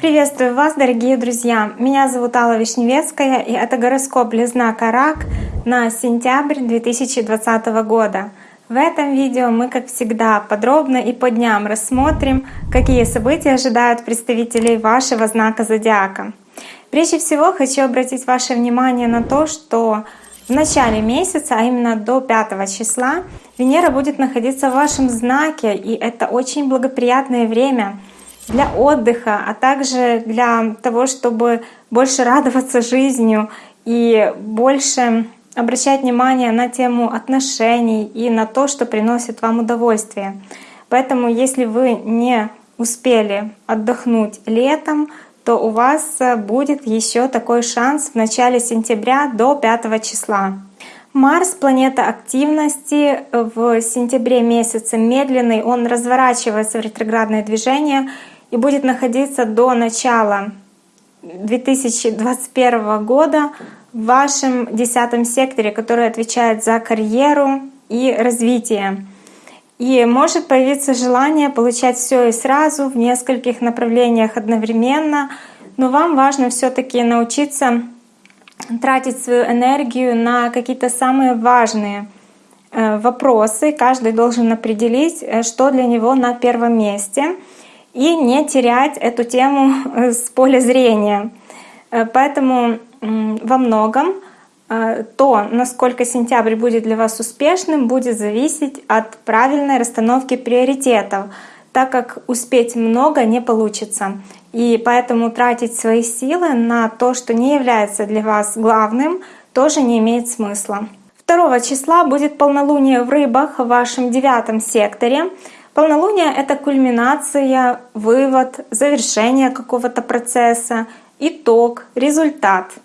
Приветствую вас, дорогие друзья! Меня зовут Алла Вишневецкая, и это гороскоп для знака Рак на сентябрь 2020 года. В этом видео мы, как всегда, подробно и по дням рассмотрим, какие события ожидают представителей вашего знака зодиака. Прежде всего хочу обратить ваше внимание на то, что в начале месяца, а именно до 5 числа, Венера будет находиться в вашем знаке, и это очень благоприятное время для отдыха, а также для того, чтобы больше радоваться жизнью и больше обращать внимание на тему отношений и на то, что приносит вам удовольствие. Поэтому если вы не успели отдохнуть летом, то у вас будет еще такой шанс в начале сентября до 5 числа. Марс — планета активности. В сентябре месяце медленный, он разворачивается в ретроградное движение и будет находиться до начала 2021 года в вашем десятом секторе, который отвечает за карьеру и развитие. И может появиться желание получать все и сразу в нескольких направлениях одновременно, но вам важно все-таки научиться тратить свою энергию на какие-то самые важные э, вопросы. Каждый должен определить, э, что для него на первом месте, и не терять эту тему э, с поля зрения. Поэтому во многом то, насколько сентябрь будет для вас успешным, будет зависеть от правильной расстановки приоритетов, так как успеть много не получится. И поэтому тратить свои силы на то, что не является для вас главным, тоже не имеет смысла. 2 числа будет полнолуние в рыбах в вашем девятом секторе. Полнолуние — это кульминация, вывод, завершение какого-то процесса, итог, результат —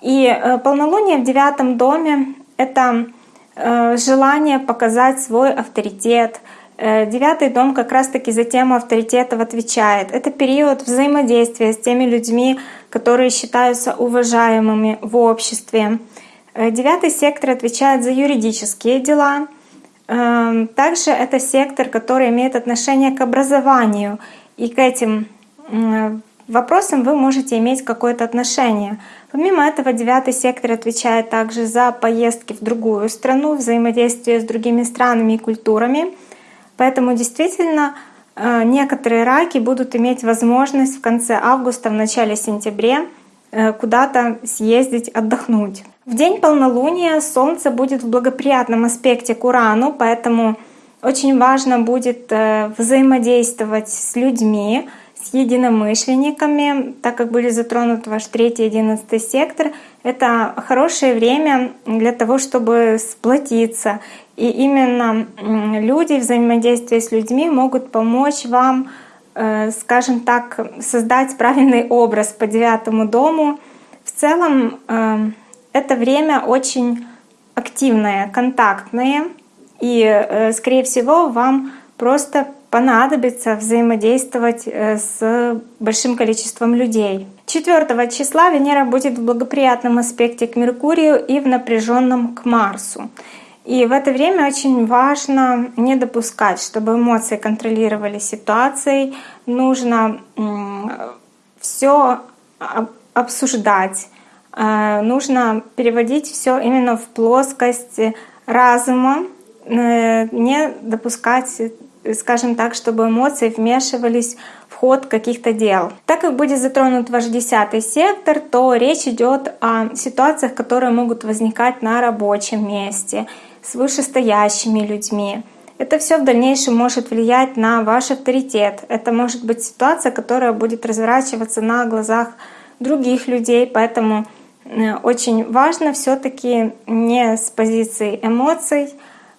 и э, полнолуние в девятом доме — это э, желание показать свой авторитет. Э, девятый дом как раз-таки за тему авторитетов отвечает. Это период взаимодействия с теми людьми, которые считаются уважаемыми в обществе. Девятый сектор отвечает за юридические дела. Также это сектор, который имеет отношение к образованию. И к этим вопросам вы можете иметь какое-то отношение. Помимо этого, девятый сектор отвечает также за поездки в другую страну, взаимодействие с другими странами и культурами. Поэтому действительно э, некоторые раки будут иметь возможность в конце августа, в начале сентября э, куда-то съездить, отдохнуть. В день полнолуния Солнце будет в благоприятном аспекте к Урану, поэтому очень важно будет э, взаимодействовать с людьми, с единомышленниками, так как были затронуты ваш третий одиннадцатый сектор. Это хорошее время для того, чтобы сплотиться. И именно люди, взаимодействие с людьми могут помочь вам, э, скажем так, создать правильный образ по девятому дому. В целом э, это время очень активное, контактное, и, э, скорее всего, вам просто понадобится взаимодействовать э, с большим количеством людей. 4 числа Венера будет в благоприятном аспекте к Меркурию и в напряженном к Марсу. И в это время очень важно не допускать, чтобы эмоции контролировали ситуацией. Нужно все обсуждать, э, нужно переводить все именно в плоскость разума, э, не допускать скажем так, чтобы эмоции вмешивались в ход каких-то дел. Так как будет затронут ваш десятый сектор, то речь идет о ситуациях, которые могут возникать на рабочем месте с вышестоящими людьми. Это все в дальнейшем может влиять на ваш авторитет. Это может быть ситуация, которая будет разворачиваться на глазах других людей, поэтому э, очень важно все-таки не с позиции эмоций,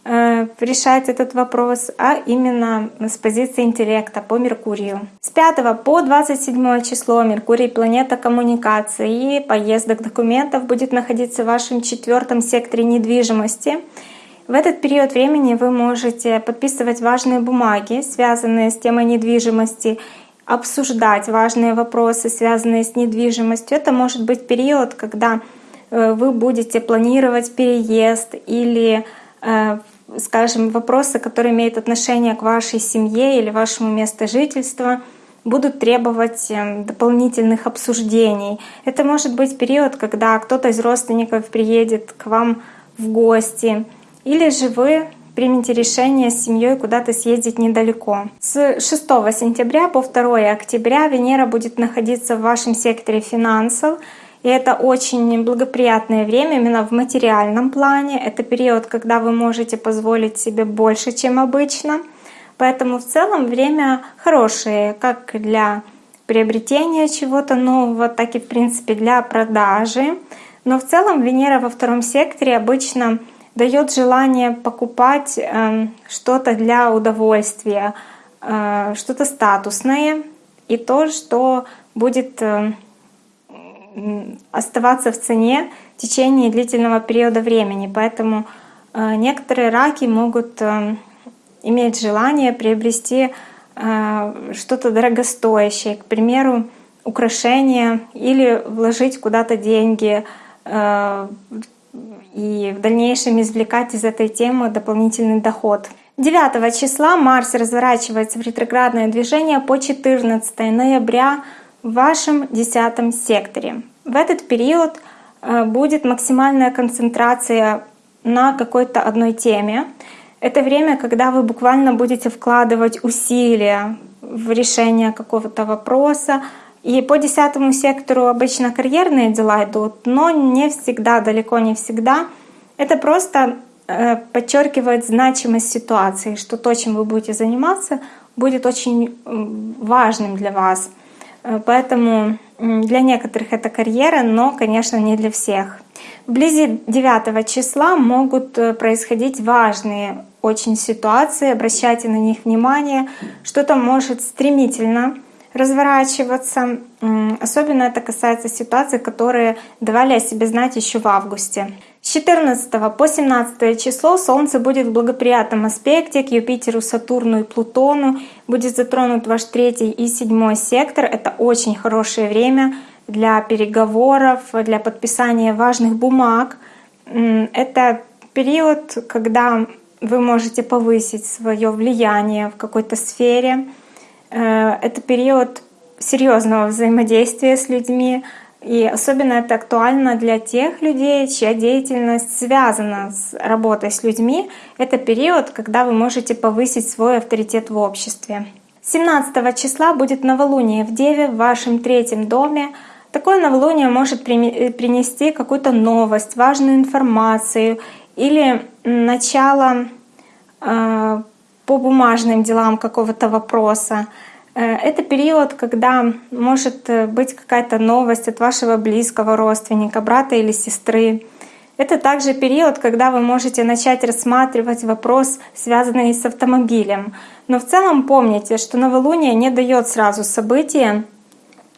решать этот вопрос, а именно с позиции интеллекта по Меркурию. С 5 по 27 число Меркурий — планета коммуникации и поездок документов будет находиться в вашем четвертом секторе недвижимости. В этот период времени вы можете подписывать важные бумаги, связанные с темой недвижимости, обсуждать важные вопросы, связанные с недвижимостью. Это может быть период, когда э, вы будете планировать переезд или э, скажем, вопросы, которые имеют отношение к вашей семье или вашему месту жительства, будут требовать эм, дополнительных обсуждений. Это может быть период, когда кто-то из родственников приедет к вам в гости, или же вы примите решение с семьей куда-то съездить недалеко. С 6 сентября по 2 октября Венера будет находиться в вашем секторе финансов, и это очень благоприятное время именно в материальном плане. Это период, когда вы можете позволить себе больше, чем обычно. Поэтому в целом время хорошее как для приобретения чего-то нового, так и в принципе для продажи. Но в целом Венера во втором секторе обычно дает желание покупать э, что-то для удовольствия, э, что-то статусное и то, что будет э, оставаться в цене в течение длительного периода времени. Поэтому э, некоторые раки могут э, иметь желание приобрести э, что-то дорогостоящее, к примеру, украшение или вложить куда-то деньги и в дальнейшем извлекать из этой темы дополнительный доход. 9 числа Марс разворачивается в ретроградное движение по 14 ноября в вашем десятом секторе. В этот период э, будет максимальная концентрация на какой-то одной теме. Это время, когда вы буквально будете вкладывать усилия в решение какого-то вопроса. И по десятому сектору обычно карьерные дела идут, но не всегда, далеко не всегда. Это просто э, подчеркивает значимость ситуации, что то, чем вы будете заниматься, будет очень важным для вас. Э, поэтому для некоторых это карьера, но, конечно, не для всех. Вблизи 9 числа могут э, происходить важные очень ситуации, обращайте на них внимание. Что-то может стремительно разворачиваться. Особенно это касается ситуаций, которые давали о себе знать еще в августе. С 14 по 17 число Солнце будет в благоприятном аспекте к Юпитеру, Сатурну и Плутону. Будет затронут ваш третий и седьмой сектор. Это очень хорошее время для переговоров, для подписания важных бумаг. Это период, когда вы можете повысить свое влияние в какой-то сфере. Э, это период серьезного взаимодействия с людьми, и особенно это актуально для тех людей, чья деятельность связана с работой с людьми. Это период, когда вы можете повысить свой авторитет в обществе. 17 числа будет новолуние в Деве в вашем третьем доме. Такое новолуние может принести какую-то новость, важную информацию или начало э, по бумажным делам какого-то вопроса. Э, это период, когда может э, быть какая-то новость от вашего близкого родственника, брата или сестры. Это также период, когда вы можете начать рассматривать вопрос, связанный с автомобилем. Но в целом помните, что новолуние не дает сразу события.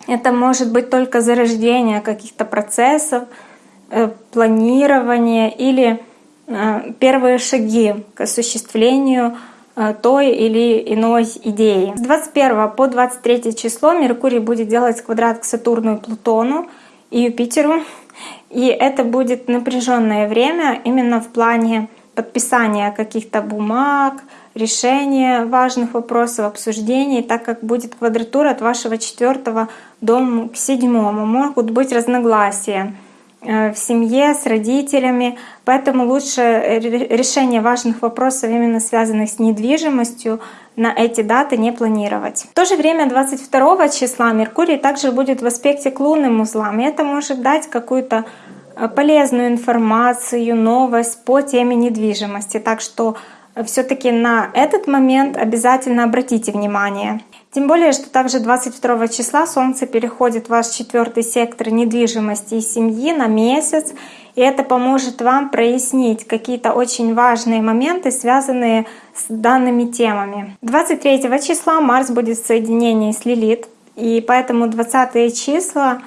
Это может быть только зарождение каких-то процессов, э, планирование или первые шаги к осуществлению той или иной идеи. С 21 по 23 число Меркурий будет делать квадрат к Сатурну и Плутону и Юпитеру. И это будет напряженное время именно в плане подписания каких-то бумаг, решения важных вопросов, обсуждений, так как будет квадратура от вашего четвертого дома к седьмому. Могут быть разногласия. Э, в семье, с родителями. Поэтому лучше решение важных вопросов, именно связанных с недвижимостью, на эти даты не планировать. В то же время 22 числа Меркурий также будет в аспекте к лунным узлам. И это может дать какую-то э, полезную информацию, новость по теме недвижимости. Так что все таки на этот момент обязательно обратите внимание. Тем более, что также 22 числа Солнце переходит в ваш четвертый сектор недвижимости и семьи на месяц, и это поможет вам прояснить какие-то очень важные моменты, связанные с данными темами. 23 числа Марс будет в соединении с Лилит, и поэтому 20 числа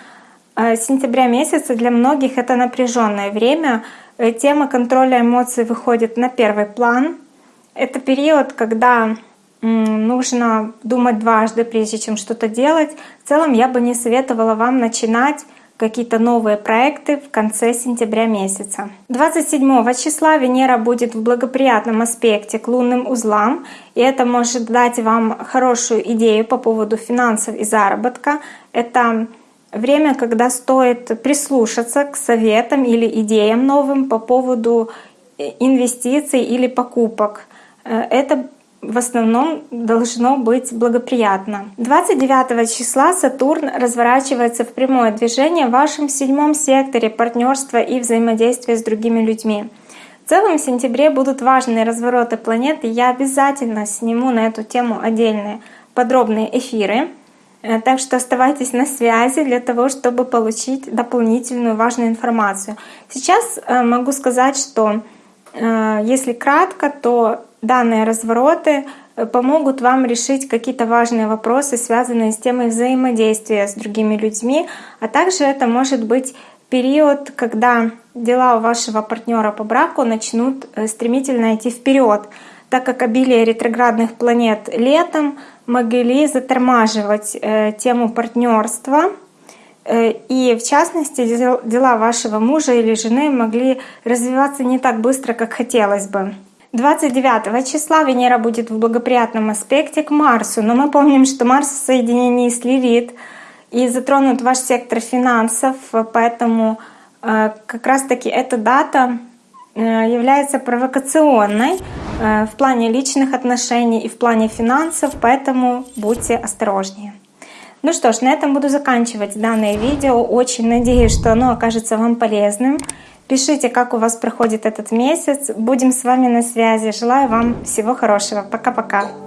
э, сентября месяца для многих это напряженное время. Э, тема контроля эмоций выходит на первый план. Это период, когда нужно думать дважды, прежде чем что-то делать. В целом я бы не советовала вам начинать какие-то новые проекты в конце сентября месяца. 27 числа Венера будет в благоприятном аспекте к лунным узлам, и это может дать вам хорошую идею по поводу финансов и заработка. Это время, когда стоит прислушаться к советам или идеям новым по поводу э, инвестиций или покупок. Э, это в основном должно быть благоприятно. 29 числа Сатурн разворачивается в прямое движение в вашем седьмом секторе партнерства и взаимодействия с другими людьми. В целом в сентябре будут важные развороты планеты. Я обязательно сниму на эту тему отдельные подробные эфиры. Э, так что оставайтесь на связи для того, чтобы получить дополнительную важную информацию. Сейчас э, могу сказать, что э, если кратко, то данные развороты э, помогут вам решить какие-то важные вопросы, связанные с темой взаимодействия с другими людьми, а также это может быть период, когда дела у вашего партнера по браку начнут э, стремительно идти вперед, так как обилие ретроградных планет летом могли затормаживать э, тему партнерства, и в частности дела вашего мужа или жены могли развиваться не так быстро, как хотелось бы. 29 числа Венера будет в благоприятном аспекте к Марсу, но мы помним, что Марс в соединении с Лилит и затронут ваш сектор финансов, поэтому э, как раз-таки эта дата э, является провокационной э, в плане личных отношений и в плане финансов, поэтому будьте осторожнее. Ну что ж, на этом буду заканчивать данное видео. Очень надеюсь, что оно окажется вам полезным. Пишите, как у вас проходит этот месяц. Будем с вами на связи. Желаю вам всего хорошего. Пока-пока.